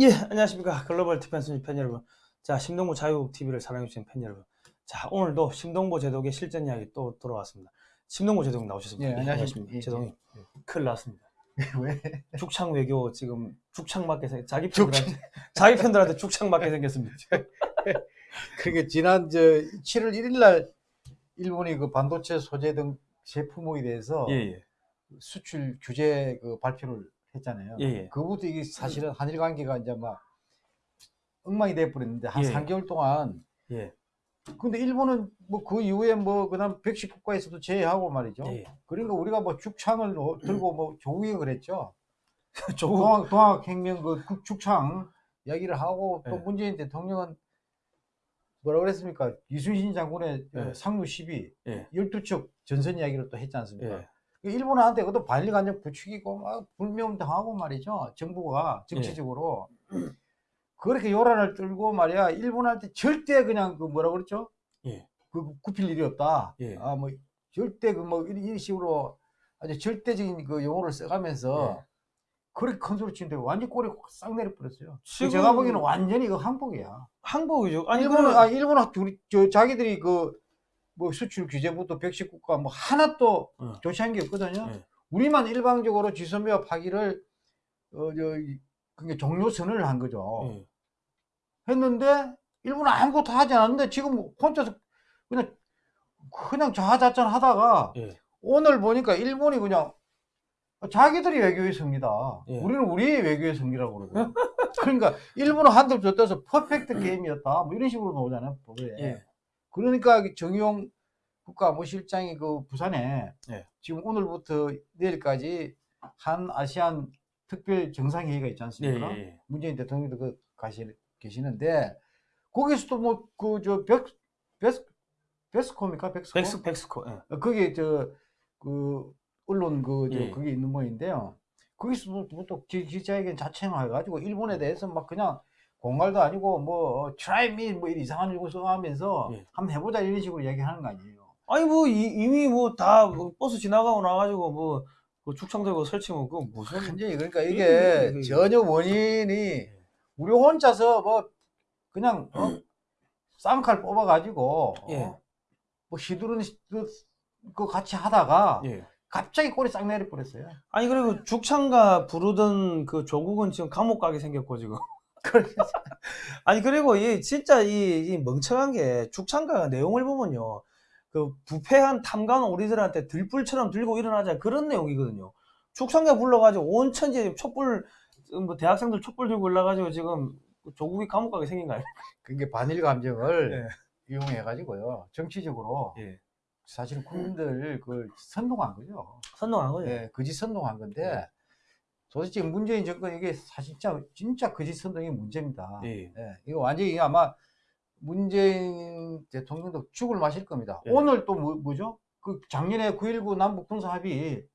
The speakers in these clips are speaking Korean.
예, 안녕하십니까. 글로벌 디펜스 팬 여러분. 자, 심동보 자유TV를 사랑해주신 팬 여러분. 자, 오늘도 심동보 제독의 실전 이야기 또 돌아왔습니다. 심동보 제독 나오셨습니다. 예, 안녕하십니까. 예, 제독님, 예. 큰일 났습니다. 왜? 죽창 외교 지금 죽창 맞게 생 자기 팬들한테, 자기 팬들한테 죽창 맞게 생겼습니다. 그러니까 지난 저 7월 1일 날 일본이 그 반도체 소재 등 제품에 대해서 예, 예. 수출 규제 그 발표를 했잖아요. 예, 예. 그부터 이게 사실은 한일 관계가 이제 막 엉망이 돼 버렸는데 한 예. 3개월 동안 예, 근데 일본은 뭐 그 이후에 뭐 그다음 백식 국가에서도 제외하고 말이죠. 예. 그러니까 우리가 뭐 죽창을 어- 들고 뭐 조국을 했죠. 조국, 동학, 동학 혁명 그 국- 죽창 이야기를 하고 또 예. 문재인 대통령은 뭐라 그랬습니까? 이순신 장군의 어, 예. 12, 예. 12척 전선 이야기를 또 했지 않습니까? 예. 일본한테 그것도 반일간접 부추기고 막 불명당하고 말이죠. 정부가 정치적으로 그렇게 요란을 떨고 말이야. 일본한테 절대 그냥 그 뭐라 그랬죠? 예. 그 굽힐 일이 없다. 예. 아뭐 절대 그 뭐 이런 식으로 아주 절대적인 그 용어를 써가면서 예. 그렇게 큰 소리 치는데 완전 꼬리 싹 내려버렸어요. 지금- 제가 보기에는 완전히 그 항복이야. 항복이죠. 아니, 일본은 일본은, 아 일본은 우리 저 자기들이 그 뭐 수출 규제부터 백식 국가 뭐 하나 또 어. 조치한 게 없거든요. 예. 우리만 일방적으로 지선배와 파기를 어 저 그게 종료 선언을 한 거죠. 예. 했는데 일본은 아무것도 하지 않았는데 지금 혼자서 그냥 그냥 자화자찬 하다가 예. 오늘 보니까 일본이 그냥 자기들이 외교의 승리다. 예. 우리는 우리의 외교의 승리라고 그러거든. 그러니까 일본은 한들 줬다서 퍼펙트 게임이었다. 뭐 이런 식으로 나오잖아요. 예. 그러니까 정용 국가무실장이 그 부산에 예. 지금 오늘부터 내일까지 한 아시안 특별 정상회의가 있지 예, 않습니까? 예, 예. 문재인 대통령도 그 가시 계시는데 거기서도 뭐 그 저 백 베스 베스코입니까 백스코 백스, 백스코. 예. 어, 거기 저그 언론 그저 예. 그게 있는 모양인데요. 거기서 뭐또 기자회견 자체만 해가지고 일본에 대해서 막 그냥 공갈도 아니고 뭐 try me 뭐 이런 이상한 거 써가면서 예. 한번 해보자 이런 식으로 얘기하는 거 아니에요. 아니 뭐 이, 이미 뭐다 버스 지나가고 나가지고 뭐그 축창 들고 설치면 그거 무슨 완전히 그러니까 예, 이게 예, 예. 전혀 원인이 우리 혼자서 뭐 그냥 어? 쌍칼 뽑아가지고 어? 예. 뭐 시두른 시- 그, 그 같이 하다가 예. 갑자기 꼬리 싹 내려버렸어요. 아니 그리고 죽창가 부르던 그 조국은 지금 감옥 가게 생겼고 지금 아니 그리고 이 진짜 이, 이 멍청한 게 죽창가 내용을 보면요 그 부패한 탐관 우리들한테 들불처럼 들고 일어나자 그런 내용이거든요 죽창가 불러가지고 온 천지 촛불 뭐 대학생들 촛불 들고 올라가지고 지금 조국이 감옥 가게 생긴 거 아니에요? 그게 반일 감정을 이용해 가지고요 정치적으로 예. 사실 국민들 그 선동한 거죠. 선동한 거죠. 예, 거짓 선동한 건데 예. 도대체 문재인 정권 이게 사실 진짜 진짜 거짓 선동이 문제입니다. 예. 예, 이거 완전히 아마 문재인 대통령도 죽을 마실 겁니다. 예. 오늘 또 뭐, 뭐죠? 그 작년에 9.19 남북 군사 합의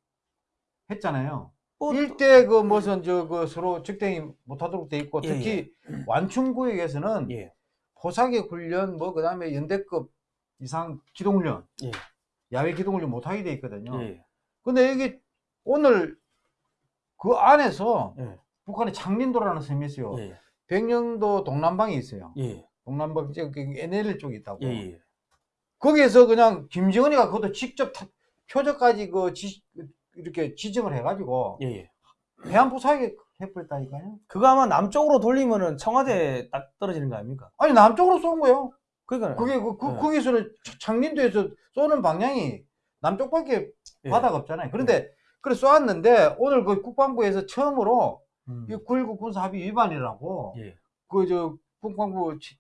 했잖아요. 뭐, 일대 그 무슨 저 그 서로 적대이 못하도록 돼 있고 예, 특히 완충 구역에서는 예. 포사기 훈련 뭐 그다음에 연대급 이상 기동훈련 예. 야외 기동훈련 못하게 돼 있거든요. 예. 근데 이게 오늘 그 안에서 예. 북한의 창린도라는 섬이 있어요. 예. 백령도 동남방에 있어요. 예. 동남방 저 NL 쪽에 있다고. 예. 예. 거기에서 그냥 김정은이가 그것도 직접 타- 표적까지 그 지, 이렇게 지정을 해가지고 예. 예. 해안 부사하게 해버렸다니까요. 그거 아마 남쪽으로 돌리면은 청와대 딱 떨어지는 거 아닙니까? 아니 남쪽으로 쏜 거예요. 그러니까 그게 그, 그 네. 거기서는 차- 창린도에서 쏘는 방향이 남쪽밖에 예. 바다가 없잖아요. 그런데 그래 쏘았는데 오늘 그 국방부에서 처음으로 음. 이9.19 군사 합의 위반이라고 예. 그저 국방부 치-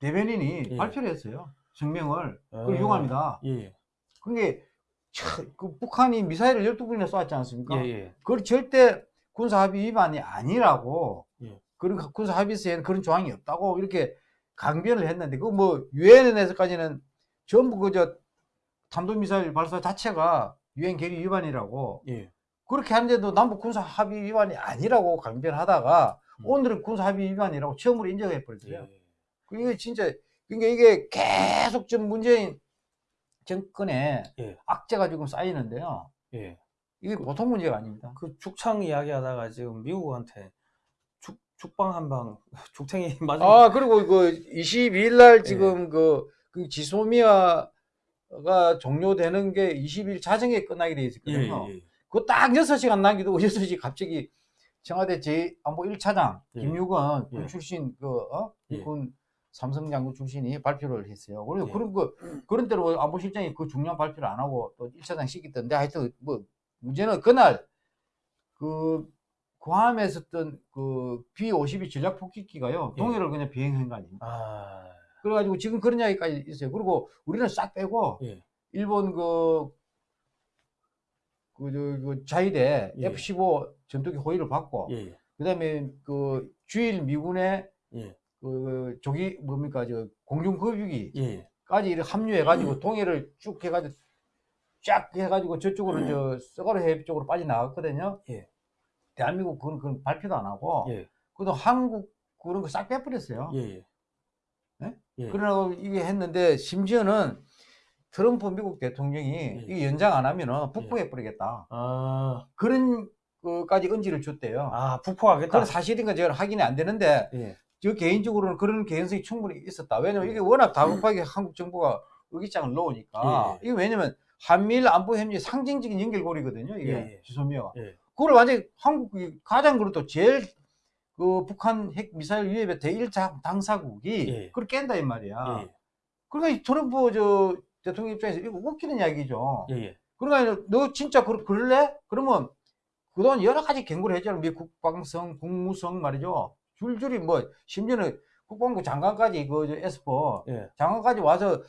대변인이 예. 발표를 했어요. 성명을 아. 그걸 이용합니다. 예. 그게 참, 그 북한이 미사일을 12분이나 쏘았지 않습니까? 예. 예. 그걸 절대 군사 합의 위반이 아니라고 예. 그런 군사 합의서에는 그런 조항이 없다고 이렇게 강변을 했는데 그 뭐 유엔에서까지는 전부 그저 탄도미사일 발사 자체가 유엔 결의 위반이라고 예. 그렇게 하는데도 남북 군사 합의 위반이 아니라고 강변하다가 음. 오늘은 군사 합의 위반이라고 처음으로 인정해 예. 버렸어요. 이게 진짜 그러니까 이게 계속 좀 문재인 정권에 예. 악재가 지금 쌓이는데요. 예. 이게 보통 문제가 아닙니다. 그 죽창 이야기하다가 지금 미국한테 죽 죽방 한방 죽탱이 맞은 아 그리고 그 22일 날 예. 지금 그, 그 지소미아 가 종료되는 게 20일 자정에 끝나게 돼 예, 있었거든요. 예. 그딱 6시간 남기두고 6시 갑자기 청와대 제 안보 1차장 예. 김유건 군 예. 출신 그 어? 예. 군 삼성 장군 출신이 발표를 했어요. 그리고 예. 그런 거 그런 대로 안보실장이 그 중요한 발표를 안 하고 또 1차장 시키던데 하여튼 뭐 문제는 그날 그 구함에 있었던 그 B-52 전략 폭격기가요. 예. 동해를 그냥 비행한 거 아닙니까? 아, 그래가지고 지금 그런 이야기까지 있어요. 그리고 우리는 싹 빼고 예. 일본 그, 그, 저, 그 자위대 예. F-15 전투기 호위를 받고, 예, 그 다음에 그 주일 미군의 예, 그 조기, 뭡니까, 저 공중 급유기까지 예, 이렇게 합류해가지고 동해를 쭉 해가지고 쫙 해가지고 저쪽으로 저 서가르 해협 쪽으로 빠져 나갔거든요. 예. 대한민국 그건, 그건 발표도 안 하고, 예, 그도 한국 그런 거 싹 빼버렸어요. 예, 예? 예. 그러고 이게 했는데 심지어는 트럼프 미국 대통령이 예. 이게 연장 안 하면은 북부해 버리겠다. 아, 그런 거까지 언지를 줬대요. 아, 북포하겠다. 그건 사실인가 제가 확인이 안 되는데 예, 저 개인적으로는 그런 개연성이 충분히 있었다. 왜냐면 이게 워낙 다급하게 한국 정부가 의기장을 넣으니까 예. 이게 왜냐면 한미일 안보 협력의 상징적인 연결고리거든요. 이게 예, 예. 예. 그걸 완전히 한국이 가장 그래도 제일 그 북한 핵 미사일 위협의 대일 자- 당사국이 예. 그걸 깬다 이 말이야. 예, 그러니까 이 트럼프 저 대통령 입장에서 이거 웃기는 이야기죠. 예, 예. 그러니까 너 진짜 그, 그럴래? 그러면 그동안 여러 가지 경고를 했잖아. 미 국방성, 국무성 말이죠. 줄줄이 뭐 심지어는 국방부 장관까지 그저 에스퍼 예. 장관까지 와서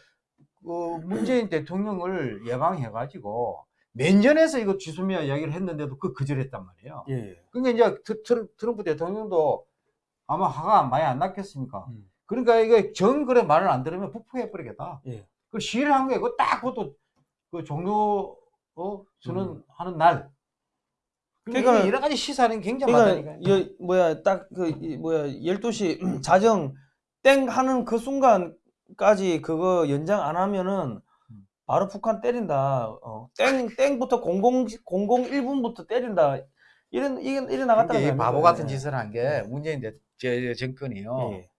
그 문재인 대통령을 예방해가지고 면전에서 이거 지소미아 이야기를 했는데도 그 거절했단 말이에요. 예, 예. 그러니까 이제 트- 트럼프 대통령도 아마 화가 많이 안 났겠습니까? 음. 그러니까 이게 정 그래 말을 안 들으면 북풍해 버리겠다. 예. 그 시위를 한 거예요. 그딱 그것도 그 종료 어 선언하는 날. 그러니까 그러니까- 이게 여러 가지 시사는 굉장히 그러니까 많다니까. 여, 뭐야 딱 그 뭐야 12시 자정 땡 하는 그 순간까지 그거 연장 안 하면은 음. 바로 북한 때린다. 어, 땡 땡부터 00 01분부터 때린다. 이런 이게 이래 나갔다. 그러니까 이 바보 같은 짓을 한 게 문재인 대, 제, 정권이요. 예.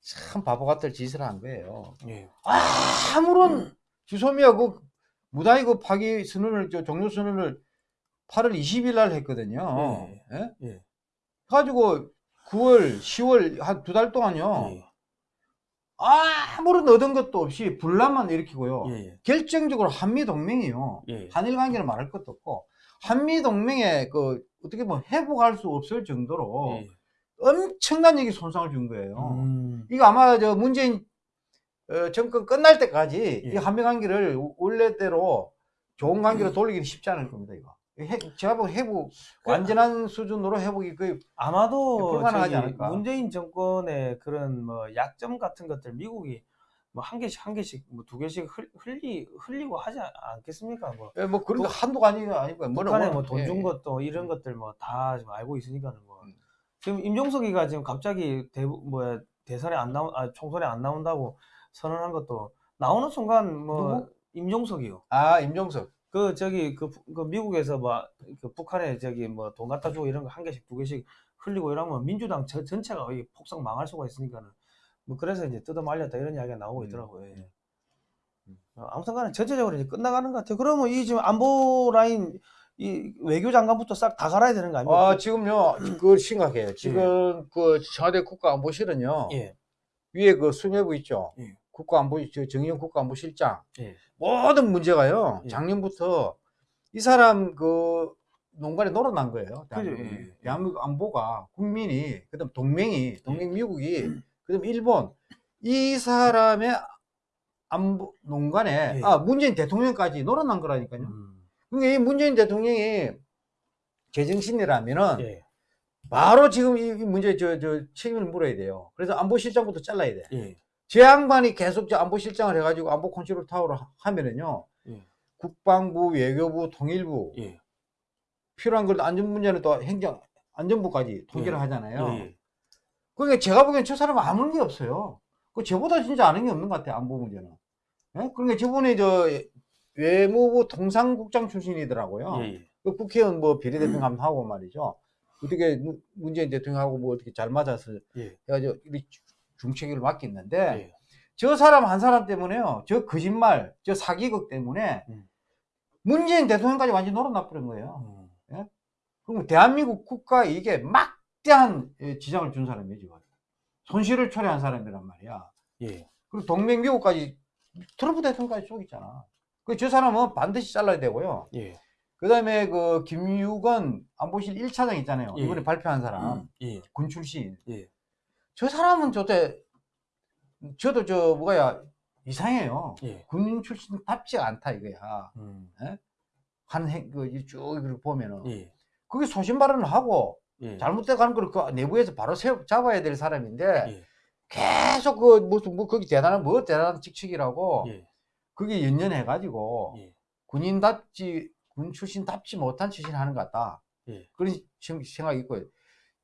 참 바보 같은 짓을 한 거예요. 예. 아 무런 주소미야 그 무단히 그 파기 선언을 저 종료 선언을 8월 20일 날 했거든요. 예. 예? 예. 가지고 9월, 10월 한 두 달 동안요. 예. 아무런 얻은 것도 없이 분란만 일으키고요. 예. 예. 결정적으로 한미 동맹이요. 예. 한일 관계는 말할 것도 없고 한미 동맹에 그 어떻게 뭐 회복할 수 없을 정도로 예. 엄청난 얘기 손상을 준 거예요. 음. 이거 아마 저 문재인 어, 정권 끝날 때까지 예. 이 한미 관계를 원래대로 좋은 관계로 돌리기는 쉽지 않을 겁니다. 이거 해, 제가 보기 회복 완전한 수준으로 회복이 거의 아마도 불가능하지 않을까. 문재인 정권의 그런 뭐 약점 같은 것들 미국이 뭐 한 개씩 한 개씩 뭐 두 개씩 흘, 흘리 흘리고 하지 않- 않겠습니까? 뭐 예, 뭐 그런 거 한도가 아니 아니고 뭐는 북한에 뭐, 뭐돈준 예. 것도 이런 것들 뭐다 지금 알고 있으니까는 뭐 음. 지금 임종석이가 지금 갑자기 대 뭐야 대선에 안 나온 아 총선에 안 나온다고 선언한 것도 나오는 순간 뭐 누구? 임종석이요. 아 임종석 그 저기 그, 부- 그 미국에서 뭐그 북한에 저기 뭐 돈 갖다 주고 이런 거 한 개씩 두 개씩 흘리고 이러면 민주당 저, 전체가 폭삭 망할 수가 있으니까는 뭐 그래서 이제 뜯어 말렸다 이런 이야기가 나오고 음. 있더라고요. 예. 음. 어, 아무튼간에 전체적으로 이제 끝나가는 것 같아요. 그러면 이 지금 안보 라인 이 외교장관부터 싹 다 갈아야 되는 거 아닙니까? 아 지금요 그 심각해요. 지금 그 청와대 국가안보실은요 예. 위에 그 수뇌부 있죠. 예. 국가안보 저 정의용 국가안보실장 예. 모든 문제가요 예. 작년부터 이 사람 그 농간에 놀아난 거예요. 예, 예. 대한민국 안보가 국민이 그다음 동맹이 동맹 미국이 그다음 일본 이 사람의 안보 농간에 예. 아 문재인 대통령까지 놀아난 거라니까요. 음. 그러니까 이 문재인 대통령이 제정신이라면은 예. 바로 지금 이, 이 문제 저, 저 책임을 물어야 돼요. 그래서 안보실장부터 잘라야 돼. 예. 제 양반이 계속 저 안보실장을 해가지고 안보 컨트롤 타워를 하- 하면은요. 예. 국방부, 외교부, 통일부 예. 필요한 걸 안전 문제는 또 행정 안전부까지 통제를 예. 하잖아요. 예. 그러니까 제가 보기엔 저 사람은 아는 게 없어요. 그 저보다 진짜 아는 게 없는 것 같아요. 안보 문제는. 예? 그러니까 저번에 저 외무부 통상국장 출신이더라고요. 예. 그 국회의원 뭐 비례대표 감하고 말이죠. 어떻게 문- 문재인 대통령하고 뭐 어떻게 잘 맞아서 예. 해가지고 이 중책위를 맡겼는데 예. 저 사람 한 사람 때문에요. 저 거짓말, 저 사기극 때문에 음. 문재인 대통령까지 완전 놀아나버린 거예요. 음. 그럼 대한민국 국가에 이게 막대한 예, 지장을 준 지금. 손실을 초래한 사람이란 말이야. 예. 그리고 동맹 미국까지 트럼프 대통령까지 속였잖아. 그 저 사람은 반드시 잘라야 되고요. 예. 그 다음에 그 김유건 안보실 1차장 있잖아요. 예. 이번에 발표한 사람. 예. 군 출신. 예. 저 사람은 저때, 저도 저, 뭐가야, 이상해요. 예. 군 출신답지 않다 이거야. 음. 한 행, 그, 쭉 이렇게 보면은. 예. 그게 소신 발언을 하고, 예. 잘못돼 가는 걸 그 내부에서 바로 세워, 잡아야 될 사람인데, 예. 계속 그, 무슨, 뭐, 거기 대단한, 뭐, 대단한 직책이라고, 예. 그게 연연해가지고, 예. 군인답지, 군 출신답지 못한 짓을 하는 것 같다. 예. 그런 생- 생각이 있고요.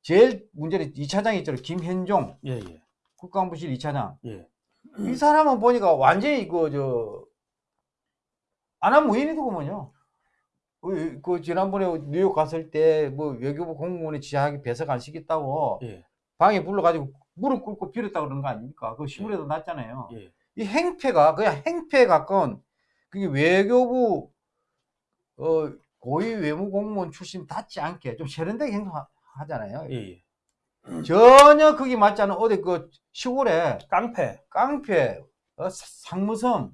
제일 문제는 2차장이 있잖아요. 김현종, 예. 예. 국가안보실 2차장. 예. 이 사람은 보니까 완전히 그, 저, 안하무인이더구먼요. 그, 그 지난번에 뉴욕 갔을 때 뭐 외교부 공무원이 지하에 배석 안 시켰다고 예. 방에 불러가지고 무릎 꿇고 빌었다 그러는 거 아닙니까? 그 신문에도 났잖아요. 예. 이 행패가 그냥 행패에 가까운 그게 외교부 어, 고위 외무 공무원 출신 닿지 않게 좀 세련되게 행동하 잖아요. 예. 예. 전혀 그게 맞지 않은 어디 그 시골에 깡패. 깡패 어, 사- 상무섬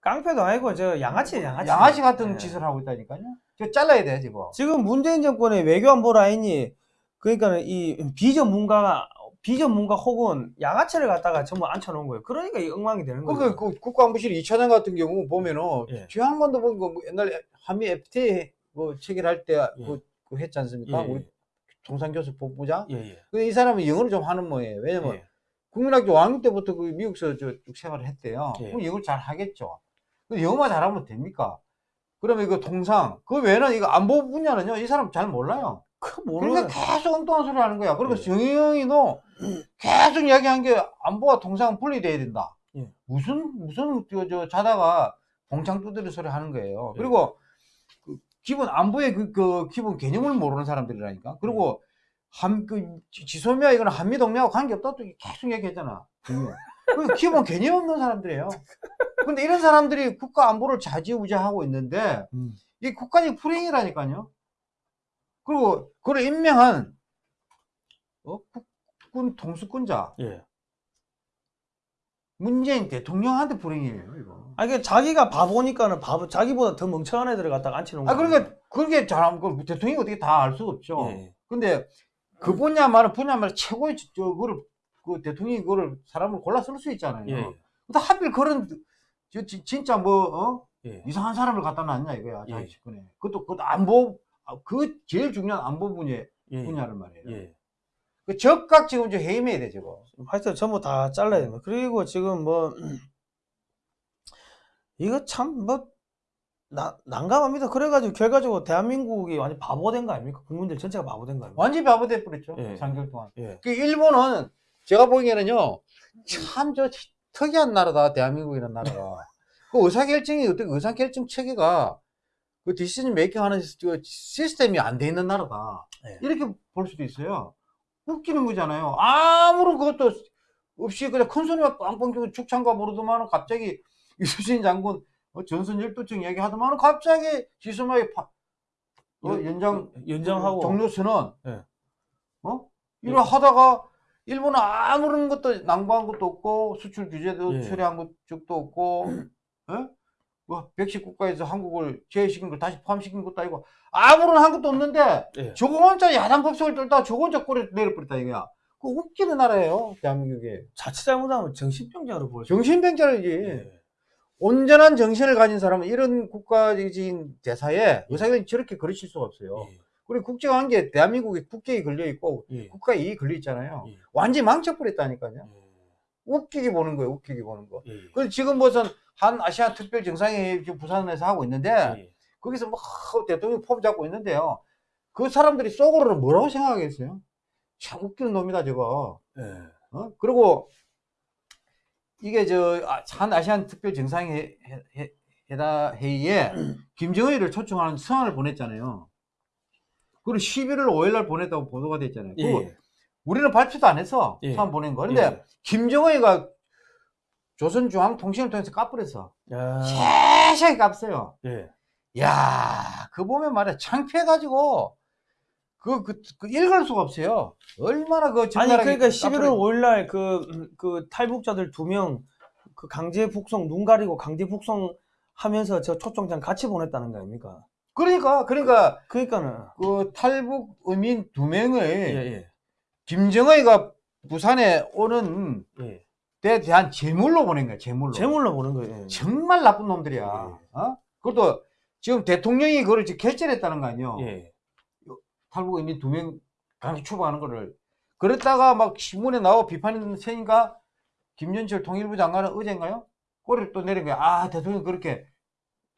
깡패도 아니고 저 양아치 양아치. 양아치 같은 예. 짓을 하고 있다니까요. 저 잘라야 돼 지금. 지금 문재인 정권의 외교안보 라인이 그러니까는 이 비전문가가 비전문가 혹은 양아치를 갖다가 전부 앉혀놓은 거예요. 그러니까 이 엉망이 되는 그, 거예요. 그, 그 국가안보실 2차장 같은 경우 보면은 예. 주한관도 보니까 뭐 옛날에 한미 FTA 뭐 체결할 때 예. 그, 그 했지 예. 않습니까? 우리 통상교수 본부장. 예. 예. 근데 이 사람은 영어를 좀 하는 모양이에요. 왜냐면 예. 국민학교 5학년 때부터 그 미국에서 저쭉 생활을 했대요. 예. 그럼 영어를 잘 하겠죠. 근데 영어만 잘하면 됩니까? 그러면 이거 통상, 그 외에는 이거 안보 분야는요, 이 사람 잘 몰라요. 그 그러니까 모르는 계속 엉뚱한 소리 하는 거야. 그리고 예. 정의영이도 계속 이야기한 게 안보와 통상은 분리돼야 된다. 예. 무슨, 무슨, 저, 저, 자다가 봉창 두드리 소리 하는 거예요. 예. 그리고 그 기본 안보의 그, 그 기본 개념을 모르는 사람들이라니까. 그리고 한, 그, 지- 지소미아 이거는 한미동맹하고 관계없다 또 계속 얘기했잖아. 그 기본 개념 없는 사람들이에요. 근데 이런 사람들이 국가 안보를 좌지우지하고 있는데, 음. 이게 국가적 불행이라니까요. 그리고 그를 임명한 어? 국군 통수권자 예. 문재인 대통령한테 불행이에요 이거. 아니 그 자기가 바보니까는 바보 자기보다 더 멍청한 애들을 갖다가 아 거예요. 그러니까 그게 잘하면 그 대통령이 어떻게 다 알 수 없죠. 예. 근데 그 분야만은 분야만 최고의 저- 저거를 그 대통령이 그거를 사람을 골라 쓸 수 있잖아요. 예. 근데 하필 그런 저, 지- 진짜 뭐 어? 예. 이상한 사람을 갖다 놨냐 이거야 예. 자기 집권에. 그것도 그 안보 아, 그 제일 중요한 안보 분야 예. 분야를 말이에요. 예. 그 적각 지금 저 해임해야 돼 저거. 하여튼 전부 다 잘라야 됩니다. 그리고 지금 뭐 이거 참뭐 난감합니다. 그래가지고 결과적으로 대한민국이 완전 바보 된 거 아닙니까? 국민들 전체가 바보 된 거 아닙니까? 완전히 바보 돼 버렸죠. 예. 3개월 동안. 예. 그 일본은 제가 보기에는요, 참 저 특이한 나라다, 대한민국이라는 나라가. 그 의사결정이, 어떻게 의사결정 체계가 그 디시전 메이킹 하는 그 시스템이 안 돼 있는 나라다. 예. 이렇게 볼 수도 있어요. 웃기는 거잖아요. 아무런 그것도 없이 그냥 큰 소리만 빵빵 치고 축창가 부르더만 갑자기 이수진 장군 어, 전선 열도청 얘기하더만 갑자기 지소마에 파, 어, 연- 연장 연장하고 종료 선언. 예. 어? 예. 이러 하다가 일본은 아무런 것도 낭보한 것도 없고 수출 규제도 예. 처리한 적도 없고 예? 뭐 백식 국가에서 한국을 제외시킨 걸 다시 포함시킨 것도 아니고 아무런 한 것도 없는데 예. 저거 혼자 야단 법석을 떨다가 저거 혼자 꼬리 내려버렸다 이거야. 그 웃기는 나라예요 대한민국이. 자칫 잘못하면 정신병자로 수 정신병자이지. 예. 온전한 정신을 가진 사람은 이런 국가적인 대사에 의사결정 저렇게 그르칠 수가 없어요. 예. 그리고 국제관계 대한민국이 국격이 걸려 있고 예. 국가 이익이 걸려 있잖아요. 예. 완전히 망쳐버렸다니까요. 예. 웃기게 보는 거예요. 웃기게 보는 거. 예. 그래서 지금 무슨 한 아시아 특별 정상회의 부산에서 하고 있는데 예. 거기서 막 대통령 폼 잡고 있는데요. 그 사람들이 속으로는 뭐라고 생각하겠어요? 참 웃기는 놈이다 저거. 예. 어? 그리고 이게 저한 아시안 특별 정상회의 회의에 김정일을 초청하는 성을 보냈잖아요. 그리고 11월 5일 날 보냈다고 보도가 됐잖아요. 예. 우리는 발표도 안 했어. 예. 처음 보낸 거. 근데 예. 김정은이가 조선중앙통신을 통해서 까불었어. 야, 세세하게 깝어요. 예. 야, 그 보면 말이야. 창피해가지고, 그, 그, 그 읽을 수가 없어요. 얼마나 그 아니 그러니까 11월 까불어- 5일 날 그 그 탈북자들 두 명 그 강제 북송 눈 가리고 강제 북송 하면서 저 초청장 같이 보냈다는 거 아닙니까? 그러니까, 그러니까, 그러니까는 그 탈북 의민 두 명의 예, 예. 김정은이가 부산에 오는 예. 데 대한 제물로 보낸 거야, 제물로. 제물로 보는 거예요. 예. 정말 나쁜 놈들이야. 예. 어? 그것도 지금 대통령이 그걸 지금 결재했다는 거 아니에요. 예. 탈북 의민 두명 강제 추방하는 거를. 그랬다가 막 신문에 나와 비판이 세니까 김현철 통일부 장관은 어젠가요? 꼬리를 또 내린 거야. 아, 대통령 그렇게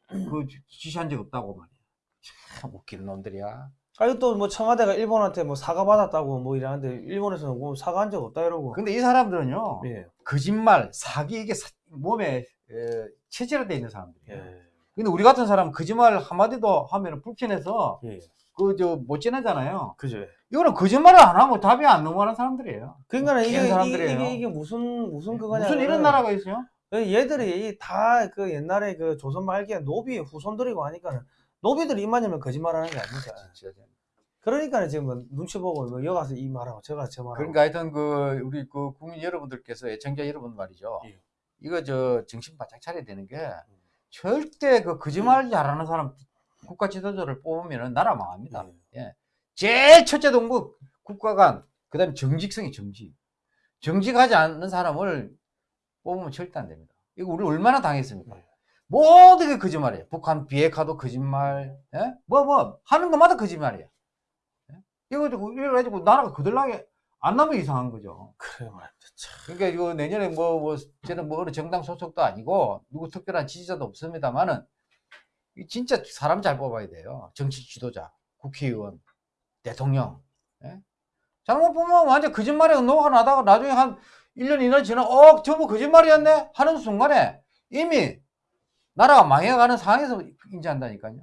그 지시한 적 없다고 말이야. 참 웃기는 놈들이야. 아니 또뭐 청와대가 일본한테 뭐 사과 받았다고 뭐 이러는데 일본에서는 뭐 사과한 적 없다 이러고. 근데 이 사람들은요, 예. 거짓말, 사기, 이게 사- 몸에 에, 체질화되어 있는 사람들이에요. 예. 근데 우리 같은 사람은 거짓말 한마디도 하면 불편해서 예. 그저못 지내잖아요. 그죠. 이거는 거짓말을 안 하고 답이 안 넘어가는 사람들이에요. 그러니까 이게, 이게, 사람들이에요. 이게 이게 무슨 무슨 그거냐. 무슨 이런 나라가 있어요? 얘들이 다 그 옛날에 그 조선 말기에 노비의 후손들이고 하니까는 노비들이 입만이면 거짓말하는 게 아닙니까. 그러니까 지금 뭐 눈치 보고 뭐 여기 가서 이 말하고 저 가서 저 말하고. 그러니까 하여튼 그 우리 그 국민 여러분들께서 애청자 여러분 말이죠. 예. 이거 저 정신 바짝 차려야 되는 게 절대 그 거짓말 잘하는 사람 국가 지도자를 뽑으면 나라 망합니다. 예. 제일 첫째 동부 국가관 그다음에 정직성이 정직. 정직하지 않는 사람을 뽑으면 절대 안 됩니다. 이거 우리 얼마나 당했습니까? 네. 모든 게 거짓말이에요. 북한 비핵화도 거짓말, 예? 뭐, 뭐, 하는 것마다 거짓말이에요. 예? 이거 가지고, 이거 가지고 나라가 거들나게 안 나면 이상한 거죠. 그래 말입니다. 참. 그러니까 이거 내년에 뭐, 뭐, 저는 뭐 어느 정당 소속도 아니고, 누구 특별한 지지자도 없습니다만은, 이 진짜 사람 잘 뽑아야 돼요. 정치 지도자, 국회의원, 대통령. 예? 잘못 보면 완전 거짓말에 녹아 나다가 나중에 한 1년 이날 지나, 어, 저거 거짓말이었네? 하는 순간에 이미 나라가 망해가는 상황에서 인지한다니까요.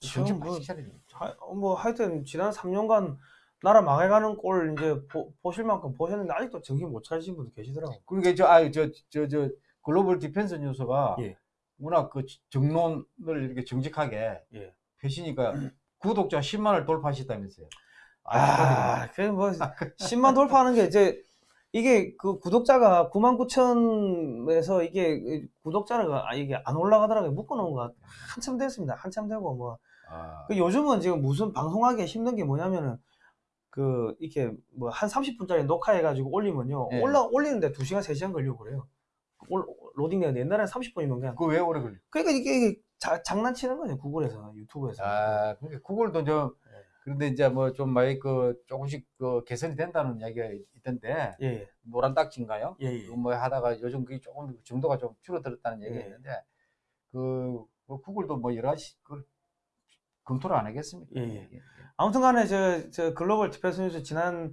정신 바짝 차려야 돼요. 하, 뭐 하여튼 지난 3년간 나라 망해가는 꼴 이제 보, 보실 만큼 보셨는데 아직도 정신 못 차리신 분도 계시더라고. 그러니까 저, 아, 저, 저, 저, 글로벌 디펜스 뉴스가 예. 워낙 그 정론을 이렇게 정직하게 예. 펴시니까 구독자 10만을 돌파하셨다면서요. 아, 그뭐 10만 돌파하는 게 이제 이게 그 구독자가 9만 9천에서 이게 구독자가 아, 이게 안 올라가더라고요. 묶어놓은 거 한참 됐습니다. 한참 되고 뭐 아, 그 요즘은 지금 무슨 방송하기 힘든 게 뭐냐면은 그 이렇게 뭐 한 30분짜리 녹화해가지고 올리면요 예. 올라 올리는데 2시간 3시간 걸리고 그래요. 올, 로딩 되는데 옛날에는 30분이면 그냥 그거 왜 오래 걸려? 그러니까 이게, 이게 자- 장난치는 거죠 구글에서 유튜브에서. 아, 그러니까 구글도 좀, 예. 그런데 이제 뭐 좀 많이 그 조금씩 그 개선이 된다는 이야기가 있던데, 예, 노란 딱지인가요? 예, 예. 뭐 하다가 요즘 그게 조금 정도가 좀 줄어들었다는 얘기가 예. 있는데, 그, 뭐 구글도 뭐 여러 가지 그 검토를 안 하겠습니까? 예, 예. 아무튼 간에 저, 저 글로벌 디펜스 뉴스 지난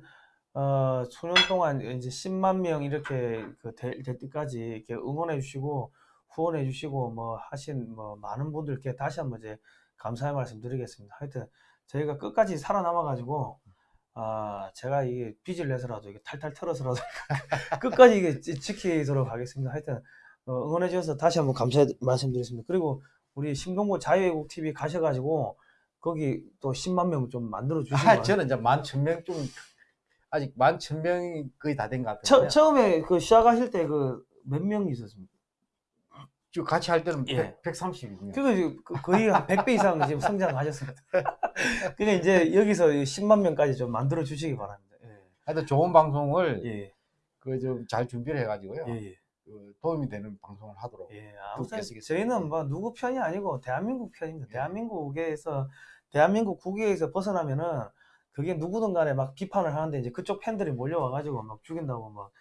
어, 수년 동안 이제 10만 명 이렇게 그 될, 될 때까지 이렇게 응원해 주시고 후원해 주시고 뭐 하신 뭐 많은 분들께 다시 한번 이제 감사의 말씀 드리겠습니다. 하여튼 저희가 끝까지 살아남아 가지고 아, 제가 이게 빚을 내서라도 이게 탈탈 털어서라도 끝까지 이게 지- 지키도록 하겠습니다. 하여튼 어, 응원해 주셔서 다시 한번 감사 말씀드리겠습니다. 그리고 우리 신동보 자유애국 TV 가셔가지고 거기 또 10만 명 좀 만들어 주시고 아, 저는 이제 만 천 명 좀, 아직 만 천 명이 거의 다 된것 처, 같아요. 처음에 그 시작하실 때 그 몇 명이 있었습니까? 지금 같이 할 때는 예. 1 130이군요. 그거 지금 그- 거의 한 100배 이상 지금 성장하셨습니다. 그러니까 이제 여기서 10만 명까지 좀 만들어 주시기 바랍니다. 하여튼 좋은 방송을 예, 그좀 잘 준비를 해가지고요. 예, 예. 그 도움이 되는 방송을 하도록. 예, 아무튼. 저희는 뭐 누구 편이 아니고 대한민국 편입니다. 예. 대한민국에서 대한민국 국외에서 벗어나면은 그게 누구든 간에 막 비판을 하는데 이제 그쪽 팬들이 몰려와가지고 막 죽인다고 막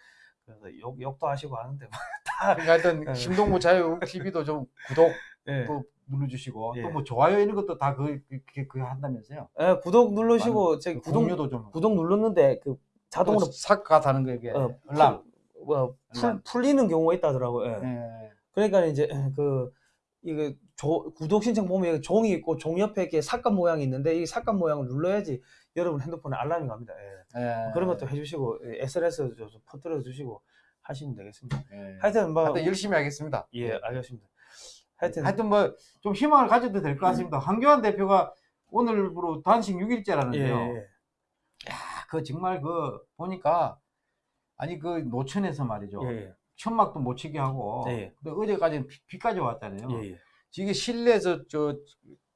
그래서 욕, 욕도 하시고 하는데 막 다, 그러니까 하여튼 예. 신동부 자유 TV도 좀 구독 예. 또 눌러주시고 예. 또뭐 좋아요 이런 것도 다 그 그 그 한다면서요. 예, 구독 누르시고 제 구독 공유도 좀 구독 눌렀는데 그 자동으로 삭가 다는 거게 어, 알람. 풀, 뭐, 풀, 알람. 풀리는 경우가 있다더라고요. 예. 예. 그러니까 이제 그 이게 조- 구독 신청 보면 종이 있고 종 옆에 이렇게 삭감 모양이 있는데 이 삭감 모양을 눌러야지 여러분 핸드폰에 알람이 갑니다. 예. 예. 그런 것도 해주시고 예, SNS 좀 퍼뜨려 주시고 하시면 되겠습니다. 예. 하여튼 뭐 하여튼 열심히 하겠습니다. 예 알겠습니다. 하여튼 하여튼 뭐 좀 희망을 가져도 될 것 같습니다. 한교안 대표가 오늘부로 단식 6일째라는데요. 예, 예. 야, 그 정말 그 보니까 아니 그 노천에서 말이죠. 예, 천막도 못 치게 하고 예. 근데 어제까지는 비, 비까지 왔잖아요. 예, 예, 이게 실내에서 저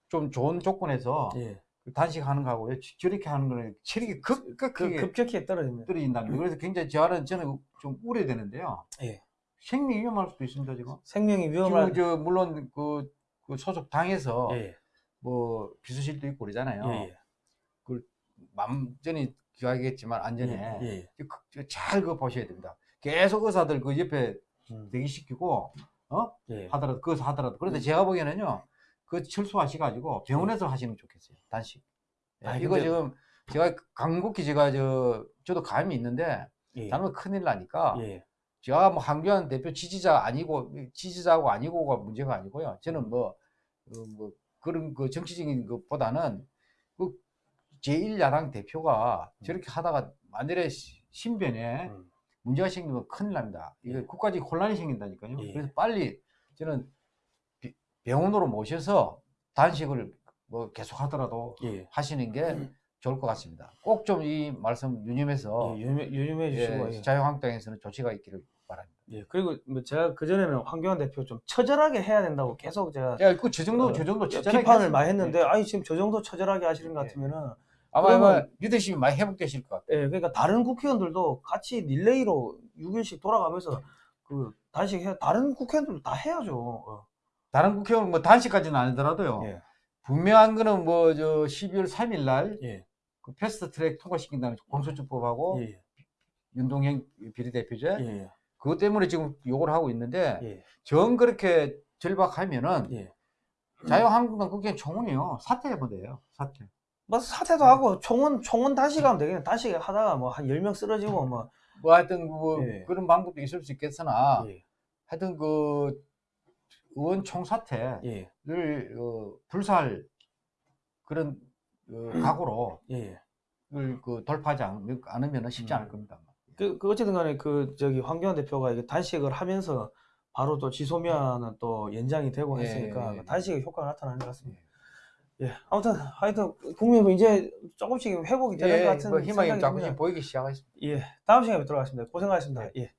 좀 좋은 조건에서 예. 단식하는 거하고 저렇게 하는 거는 체력이 그 급격하게 급격히 떨어집니다. 떨어진답니다. 그래서 굉장히 저는 저는 좀 우려되는데요. 예. 생명이 위험할 수도 있습니다 지금. 생명이 위험한 지금 저 물론 그, 그 소속 당에서 예, 뭐 비서실도 있고 그러잖아요. 예, 예. 완전히 기하겠지만 안전에 예, 예. 잘 그거 보셔야 됩니다. 계속 의사들 그 옆에 음, 대기시키고 어 예. 하더라도 그것서 하더라도 그런데 음. 제가 보기에는요 그 철수하시가지고 병원에서 하시는 게 좋겠어요 단식. 예, 아니, 이거 근데- 지금 제가 간곡히 제가 저 저도 감이 있는데 예. 잘못 큰일 나니까 예. 제가 뭐 한교안 대표 지지자 아니고 지지자고 아니고가 문제가 아니고요. 저는 뭐, 어, 뭐 그런 그 정치적인 것보다는 그 제1야당 대표가 저렇게 하다가 만일에 시- 신변에 음. 문제가 생기면 큰일 납니다. 이거 예. 국가적인 혼란이 생긴다니까요. 예. 그래서 빨리 저는 비- 병원으로 모셔서 단식을 뭐 계속 하더라도 예. 하시는 게 좋을 것 같습니다. 꼭 좀 이 말씀 유념해서 예, 유념해, 유념해 주시고 예, 예. 자유한국당에서는 조치가 있기를 바랍니다. 예, 그리고 뭐 제가 그 전에는 황교안 대표 좀 처절하게 해야 된다고 계속 제가 야, 그저 정도 어, 저 정도 처절하게 비판을 했습니다. 많이 했는데, 예. 아니 지금 저 정도 처절하게 하시는 것 예. 같으면은, 아마 아마 리더십이 많이 회복되실 것 같아요. 예, 그러니까 다른 국회의원들도 같이 릴레이로 6일씩 돌아가면서 그 단식 해, 다른 국회의원들도 다 해야죠. 어. 다른 국회의원 뭐 단식까지는 아니더라도요. 예, 분명한 거는 뭐 저 12월 3일 날 예, 그 패스트 트랙 통과시킨다는 공수처법하고 예, 연동형 비례대표제 예, 그것 때문에 지금 요구를 하고 있는데 예, 정 그렇게 절박하면은 예. 자유한국당 국회 총원이요 사퇴해버려요 사퇴. 뭐 사퇴도 하고 총원 총원 단식하면 되겠네. 단식 하다가 뭐한 10명 쓰러지고 뭐 뭐 하여튼 뭐 예. 그런 방법도 있을 수 있겠으나 예, 하여튼 그 의원 총사퇴를 예, 어, 불살 그런 어, 각오로 예. 그 돌파하지 않- 않으면 쉽지 않을 음. 겁니다. 그, 그 어쨌든 간에 그 저기 황교안 대표가 이게 단식을 하면서 바로 또 지소미아는 또 연장이 되고 예, 했으니까 예, 예. 단식의 효과가 나타나는 것 같습니다. 예, 아무튼 하여튼 국민은 이제 조금씩 회복이 되는 것 예, 같은 뭐 희망이 조금씩. 보이기 시작했습니다. 예, 다음 시간에 뵙도록 하겠습니다. 고생하셨습니다. 예.